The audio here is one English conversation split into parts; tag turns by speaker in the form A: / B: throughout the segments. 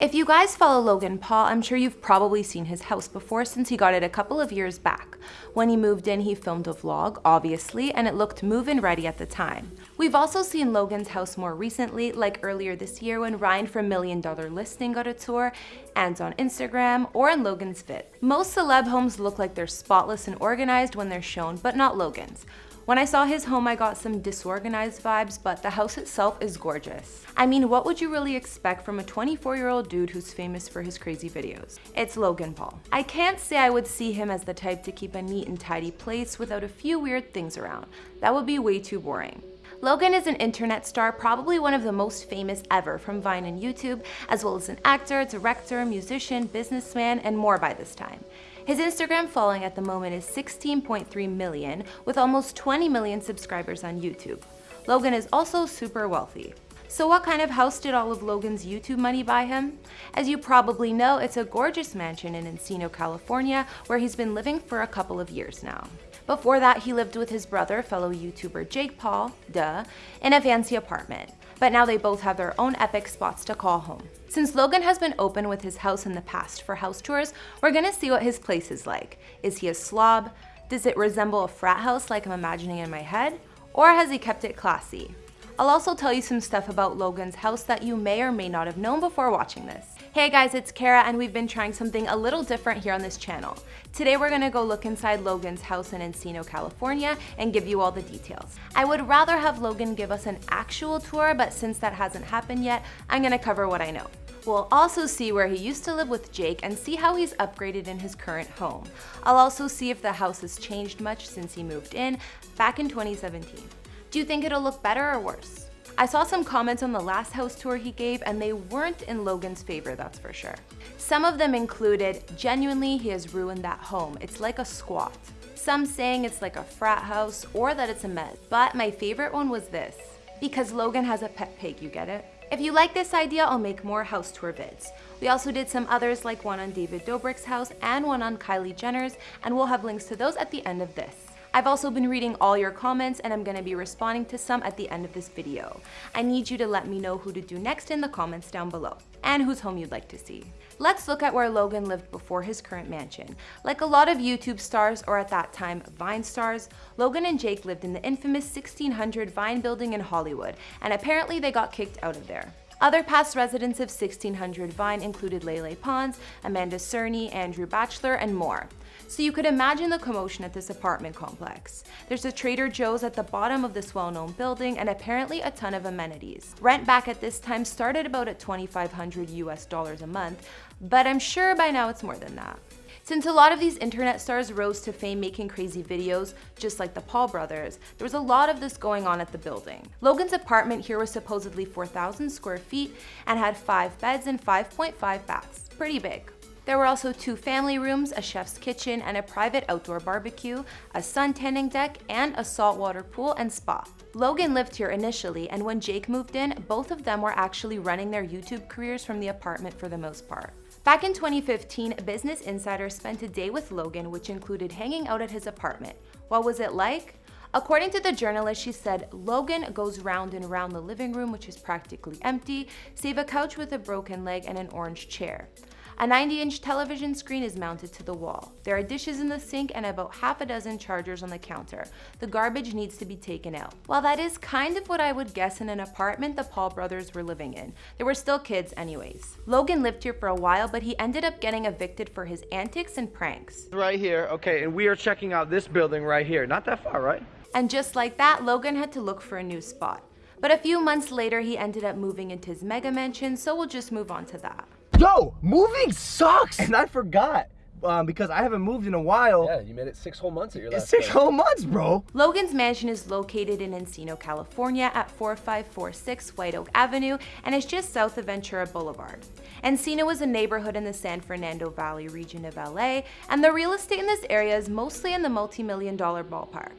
A: If you guys follow Logan Paul, I'm sure you've probably seen his house before since he got it a couple of years back. When he moved in, he filmed a vlog, obviously, and it looked move-in ready at the time. We've also seen Logan's house more recently, like earlier this year when Ryan from Million Dollar Listing got a tour, and on Instagram, or in Logan's vid. Most celeb homes look like they're spotless and organized when they're shown, but not Logan's. When I saw his home, I got some disorganized vibes, but the house itself is gorgeous. I mean, what would you really expect from a 24-year-old dude who's famous for his crazy videos? It's Logan Paul. I can't say I would see him as the type to keep a neat and tidy place without a few weird things around. That would be way too boring. Logan is an internet star, probably one of the most famous ever from Vine and YouTube, as well as an actor, director, musician, businessman, and more by this time. His Instagram following at the moment is 16.3 million, with almost 20 million subscribers on YouTube. Logan is also super wealthy. So what kind of house did all of Logan's YouTube money buy him? As you probably know, it's a gorgeous mansion in Encino, California, where he's been living for a couple of years now. Before that, he lived with his brother, fellow YouTuber Jake Paul, duh, in a fancy apartment but now they both have their own epic spots to call home. Since Logan has been open with his house in the past for house tours, we're gonna see what his place is like. Is he a slob? Does it resemble a frat house like I'm imagining in my head? Or has he kept it classy? I'll also tell you some stuff about Logan's house that you may or may not have known before watching this. Hey guys, it's Kara and we've been trying something a little different here on this channel. Today we're gonna go look inside Logan's house in Encino, California and give you all the details. I would rather have Logan give us an actual tour, but since that hasn't happened yet, I'm gonna cover what I know. We'll also see where he used to live with Jake and see how he's upgraded in his current home. I'll also see if the house has changed much since he moved in back in 2017. Do you think it'll look better or worse? I saw some comments on the last house tour he gave and they weren't in Logan's favor, that's for sure. Some of them included, genuinely he has ruined that home. It's like a squat. Some saying it's like a frat house or that it's a mess. But my favorite one was this, because Logan has a pet pig, you get it? If you like this idea, I'll make more house tour vids. We also did some others like one on David Dobrik's house and one on Kylie Jenner's, and we'll have links to those at the end of this. I've also been reading all your comments and I'm gonna be responding to some at the end of this video. I need you to let me know who to do next in the comments down below and whose home you'd like to see. Let's look at where Logan lived before his current mansion. Like a lot of YouTube stars, or at that time, Vine stars, Logan and Jake lived in the infamous 1600 Vine building in Hollywood, and apparently they got kicked out of there. Other past residents of 1600 Vine included Lele Pons, Amanda Cerny, Andrew Bachelor, and more. So you could imagine the commotion at this apartment complex. There's a Trader Joe's at the bottom of this well-known building and apparently a ton of amenities. Rent back at this time started about at 2,500 US dollars a month, but I'm sure by now it's more than that. Since a lot of these internet stars rose to fame making crazy videos, just like the Paul brothers, there was a lot of this going on at the building. Logan's apartment here was supposedly 4,000 square feet and had 5 beds and 5.5 baths. Pretty big. There were also two family rooms, a chef's kitchen, and a private outdoor barbecue, a sun tanning deck, and a saltwater pool and spa. Logan lived here initially, and when Jake moved in, both of them were actually running their YouTube careers from the apartment for the most part. Back in 2015, Business Insider spent a day with Logan, which included hanging out at his apartment. What was it like? According to the journalist, she said, Logan goes round and round the living room, which is practically empty, save a couch with a broken leg and an orange chair. A 90-inch television screen is mounted to the wall. There are dishes in the sink and about half a dozen chargers on the counter. The garbage needs to be taken out. While that is kind of what I would guess in an apartment the Paul brothers were living in, they were still kids anyways. Logan lived here for a while, but he ended up getting evicted for his antics and pranks.
B: Right here, okay, and we are checking out this building right here. Not that far, right?
A: And just like that, Logan had to look for a new spot. But a few months later, he ended up moving into his mega mansion, so we'll just move on to that.
C: Yo, moving sucks. And I forgot. Um, because I haven't moved in a while.
D: Yeah, you made it six whole months at your last
C: Six
D: place.
C: whole months, bro.
A: Logan's mansion is located in Encino, California at 4546 White Oak Avenue and is just south of Ventura Boulevard. Encino is a neighborhood in the San Fernando Valley region of LA, and the real estate in this area is mostly in the multi-million dollar ballpark.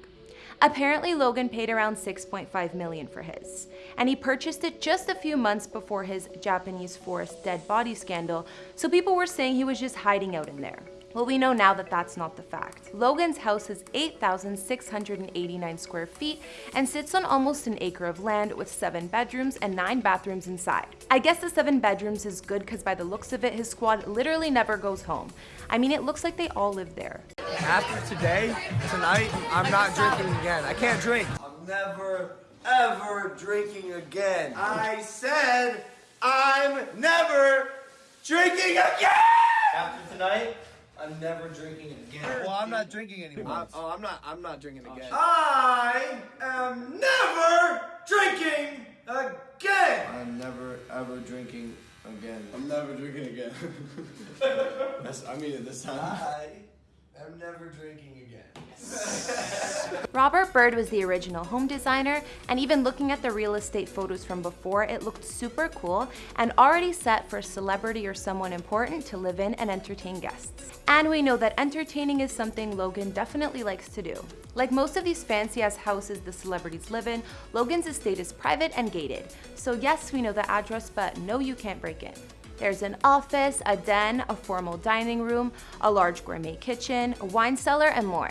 A: Apparently, Logan paid around 6.5 million for his, and he purchased it just a few months before his Japanese forest dead body scandal, so people were saying he was just hiding out in there. Well, we know now that that's not the fact. Logan's house is 8,689 square feet and sits on almost an acre of land with seven bedrooms and nine bathrooms inside. I guess the seven bedrooms is good because by the looks of it, his squad literally never goes home. I mean, it looks like they all live there.
C: After today, tonight, I'm not drinking again. I can't drink.
D: I'm never, ever drinking again. I said I'm never drinking again! After tonight, I'm never drinking again.
C: Well, I'm not drinking anymore. Uh, oh, I'm not. I'm not drinking oh, again.
D: I am never drinking again!
E: I'm never ever drinking again.
D: I'm never drinking again.
E: That's, I mean it this time.
D: I am never drinking again.
A: Robert Bird was the original home designer, and even looking at the real estate photos from before, it looked super cool and already set for a celebrity or someone important to live in and entertain guests. And we know that entertaining is something Logan definitely likes to do. Like most of these fancy ass houses the celebrities live in, Logan's estate is private and gated. So yes, we know the address, but no, you can't break in. There's an office, a den, a formal dining room, a large gourmet kitchen, a wine cellar, and more.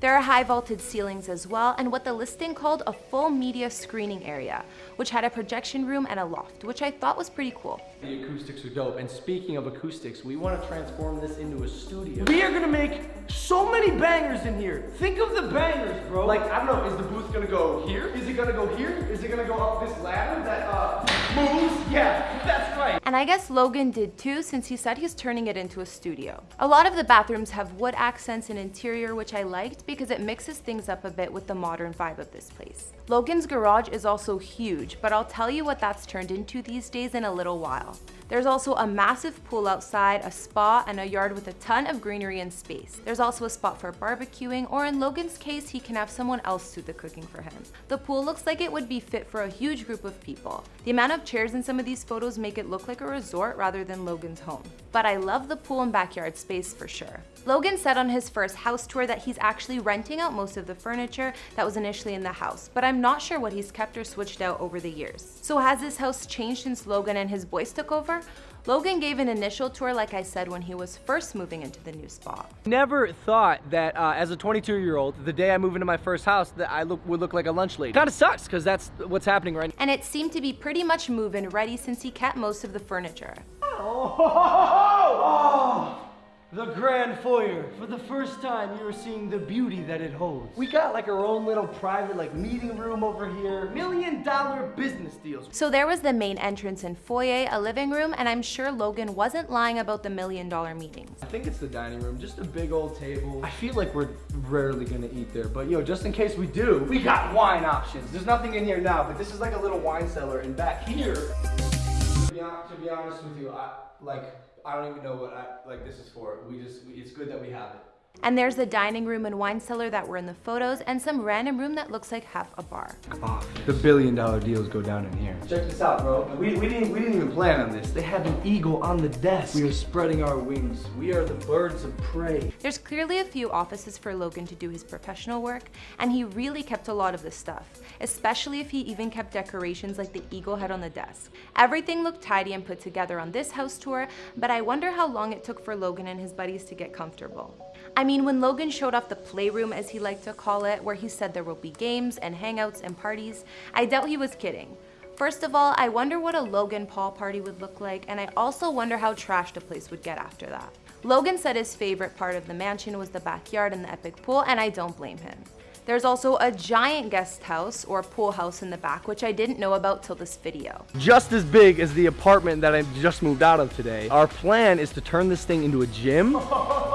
A: There are high vaulted ceilings as well, and what the listing called a full media screening area, which had a projection room and a loft, which I thought was pretty cool.
F: The acoustics are dope. And speaking of acoustics, we want to transform this into a studio. We are gonna make so many bangers in here. Think of the bangers, bro. Like, I don't know, is the booth gonna go here? Is it gonna go here? Is it gonna go up this ladder that uh moves? Yeah, that's right.
A: And I guess Logan did too, since he said he's turning it into a studio. A lot of the bathrooms have wood accents and interior, which I liked because it mixes things up a bit with the modern vibe of this place. Logan's garage is also huge, but I'll tell you what that's turned into these days in a little while. There's also a massive pool outside, a spa, and a yard with a ton of greenery and space. There's also a spot for barbecuing, or in Logan's case, he can have someone else do the cooking for him. The pool looks like it would be fit for a huge group of people. The amount of chairs in some of these photos make it look like a resort rather than Logan's home. But I love the pool and backyard space for sure. Logan said on his first house tour that he's actually renting out most of the furniture that was initially in the house, but I'm not sure what he's kept or switched out over the years. So has this house changed since Logan and his boys took over? Logan gave an initial tour like I said when he was first moving into the new spot.
B: Never thought that uh, as a 22 year old, the day I move into my first house, that I look, would look like a lunch lady. Kind of sucks because that's what's happening right now.
A: And it seemed to be pretty much move-in ready since he kept most of the furniture.
F: Oh, the grand foyer. For the first time, you are seeing the beauty that it holds. We got like our own little private like meeting room over here. Million dollar business deals.
A: So there was the main entrance and foyer, a living room, and I'm sure Logan wasn't lying about the million dollar meetings.
F: I think it's the dining room, just a big old table. I feel like we're rarely gonna eat there, but yo, just in case we do, we got wine options. There's nothing in here now, but this is like a little wine cellar, and back here, to be, hon- to be honest with you, I like I don't even know what I like this is for. We just we, it's good that we have it.
A: And there's the dining room and wine cellar that were in the photos, and some random room that looks like half a bar.
F: Ah, the billion dollar deals go down in here. Check this out, bro. We, we didn't we didn't even plan on this. They have an eagle on the desk. We are spreading our wings. We are the birds of prey.
A: There's clearly a few offices for Logan to do his professional work, and he really kept a lot of the stuff, especially if he even kept decorations like the eagle head on the desk. Everything looked tidy and put together on this house tour, but I wonder how long it took for Logan and his buddies to get comfortable. I mean, when Logan showed off the playroom, as he liked to call it, where he said there will be games and hangouts and parties, I doubt he was kidding. First of all, I wonder what a Logan Paul party would look like, and I also wonder how trashed the place would get after that. Logan said his favorite part of the mansion was the backyard and the epic pool, and I don't blame him. There's also a giant guest house or pool house in the back, which I didn't know about till this video.
B: Just as big as the apartment that I just moved out of today. Our plan is to turn this thing into a gym.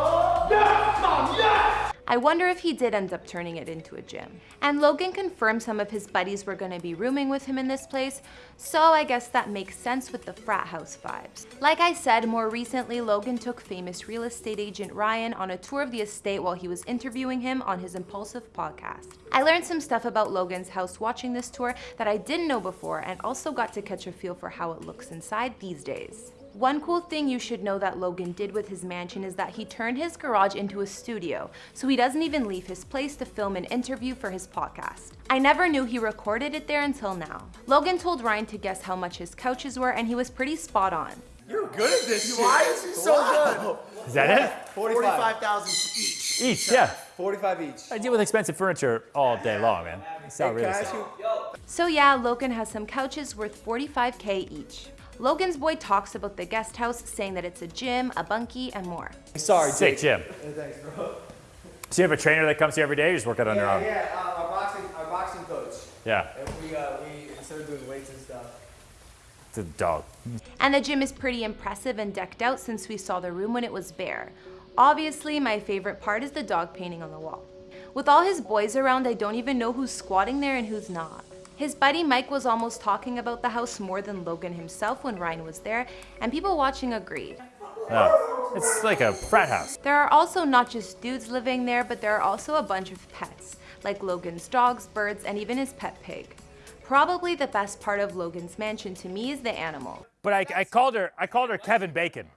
A: I wonder if he did end up turning it into a gym. And Logan confirmed some of his buddies were gonna be rooming with him in this place, so I guess that makes sense with the frat house vibes. Like I said, more recently, Logan took famous real estate agent Ryan on a tour of the estate while he was interviewing him on his Impulsive podcast. I learned some stuff about Logan's house watching this tour that I didn't know before and also got to catch a feel for how it looks inside these days. One cool thing you should know that Logan did with his mansion is that he turned his garage into a studio, so he doesn't even leave his place to film an interview for his podcast. I never knew he recorded it there until now. Logan told Ryan to guess how much his couches were and he was pretty spot on.
D: You're good at this. Why is he so good?
G: Is that it?
D: 45,000 each.
G: Each, yeah.
D: 45 each.
G: I deal with expensive furniture all day long, man. I sell real
D: Can I
G: estate.
D: ask?
A: So yeah, Logan has some couches worth 45k each. Logan's boy talks about the guest house, saying that it's a gym, a bunkie, and more.
C: Sorry,
G: Sick, gym.
C: Thanks, bro.
G: So you have a trainer that comes here every day, or you just work out on your own?
C: yeah, uh, our boxing, our boxing coach.
G: Yeah.
C: And we, uh, we instead of doing weights and stuff.
G: It's a dog.
A: And the gym is pretty impressive and decked out since we saw the room when it was bare. Obviously, my favorite part is the dog painting on the wall. With all his boys around, I don't even know who's squatting there and who's not. His buddy Mike was almost talking about the house more than Logan himself when Ryan was there, and people watching agreed.
G: No. It's like a frat house.
A: There are also not just dudes living there, but there are also a bunch of pets, like Logan's dogs, birds, and even his pet pig. Probably the best part of Logan's mansion to me is the animal.
G: But I, I called her I called her Kevin Bacon.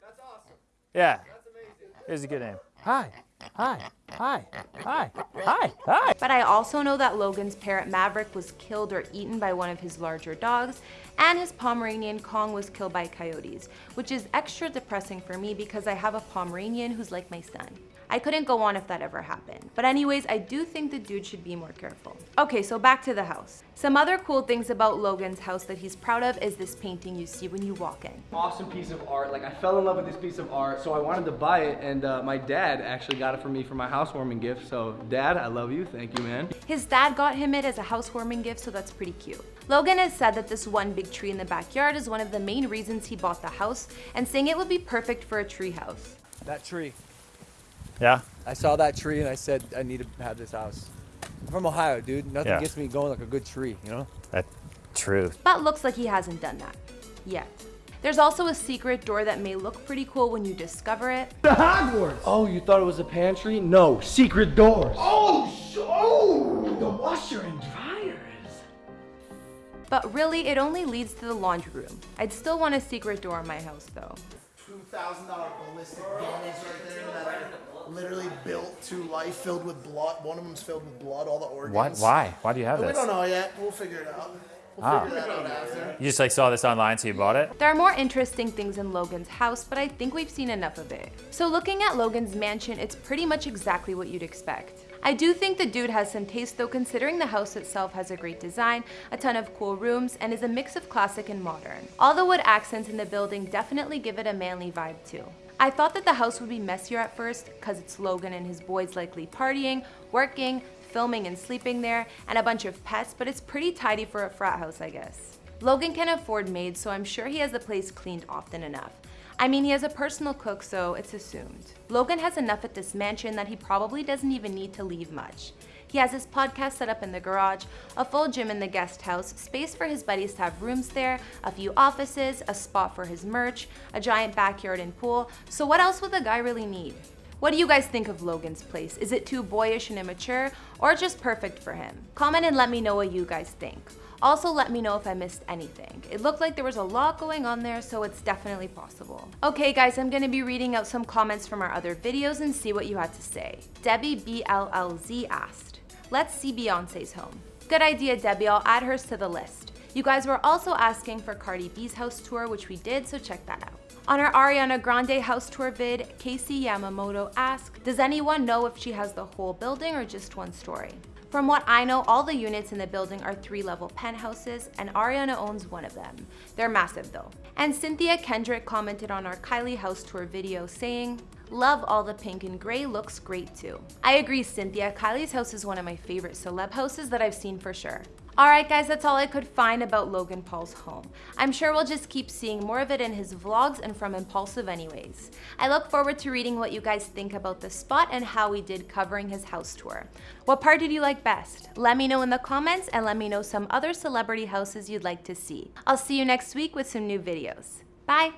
C: That's awesome.
G: Yeah.
C: That's amazing.
G: Here's a good name. Hi. Hi. Hi. Hi. Hi. Hi.
A: But I also know that Logan's parrot Maverick was killed or eaten by one of his larger dogs, and his Pomeranian Kong was killed by coyotes, which is extra depressing for me because I have a Pomeranian who's like my son. I couldn't go on if that ever happened. But anyways, I do think the dude should be more careful. Okay, so back to the house. Some other cool things about Logan's house that he's proud of is this painting you see when you walk in.
B: Awesome piece of art. Like I fell in love with this piece of art, so I wanted to buy it, and uh, my dad actually got it for me for my housewarming gift. So, Dad, I love you. Thank you, man.
A: His dad got him it as a housewarming gift, so that's pretty cute. Logan has said that this one big tree in the backyard is one of the main reasons he bought the house, and saying it would be perfect for a tree house.
H: That tree.
G: Yeah.
H: I saw that tree and I said I need to have this house. I'm from Ohio, dude. Nothing
G: Yeah.
H: gets me going like a good tree, you know?
G: That true.
A: But looks like he hasn't done that. Yet. There's also a secret door that may look pretty cool when you discover it,
B: The Hogwarts. Oh, you thought it was a pantry? No, secret doors.
C: Oh, sh- oh, the washer and dryers.
A: but really it only leads to the laundry room. I'd still want a secret door in my house though.
D: $2,000 ballistic dummy right there that I literally built to life, filled with blood. One of them's filled with blood, all the organs.
G: What? Why? Why do you have
D: We
G: this?
D: We don't know yet. We'll figure it out. We'll
G: Ah.
D: figure that out after.
G: You just like saw this online, so you bought it?
A: There are more interesting things in Logan's house, but I think we've seen enough of it. So looking at Logan's mansion, it's pretty much exactly what you'd expect. I do think the dude has some taste though considering the house itself has a great design, a ton of cool rooms, and is a mix of classic and modern. All the wood accents in the building definitely give it a manly vibe too. I thought that the house would be messier at first because it's Logan and his boys likely partying, working, filming and sleeping there, and a bunch of pets, but it's pretty tidy for a frat house I guess. Logan can afford maids, so I'm sure he has the place cleaned often enough. I mean, he has a personal cook, so it's assumed. Logan has enough at this mansion that he probably doesn't even need to leave much. He has his podcast set up in the garage, a full gym in the guest house, space for his buddies to have rooms there, a few offices, a spot for his merch, a giant backyard and pool. So what else would the guy really need? What do you guys think of Logan's place? Is it too boyish and immature, or just perfect for him? Comment and let me know what you guys think. Also, let me know if I missed anything. It looked like there was a lot going on there, so it's definitely possible. Okay guys, I'm gonna be reading out some comments from our other videos and see what you had to say. Debbie BLLZ asked, let's see Beyonce's home. Good idea, Debbie, I'll add hers to the list. You guys were also asking for Cardi B's house tour, which we did, so check that out. On our Ariana Grande house tour vid, Casey Yamamoto asked, does anyone know if she has the whole building or just one story? From what I know, all the units in the building are three-level penthouses, and Ariana owns one of them. They're massive though. And Cynthia Kendrick commented on our Kylie house tour video saying, Love all the pink and gray, looks great too. I agree, Cynthia. Kylie's house is one of my favorite celeb houses that I've seen for sure. Alright guys, that's all I could find about Logan Paul's home. I'm sure we'll just keep seeing more of it in his vlogs and from Impulsive anyways. I look forward to reading what you guys think about the spot and how we did covering his house tour. What part did you like best? Let me know in the comments and let me know some other celebrity houses you'd like to see. I'll see you next week with some new videos. Bye!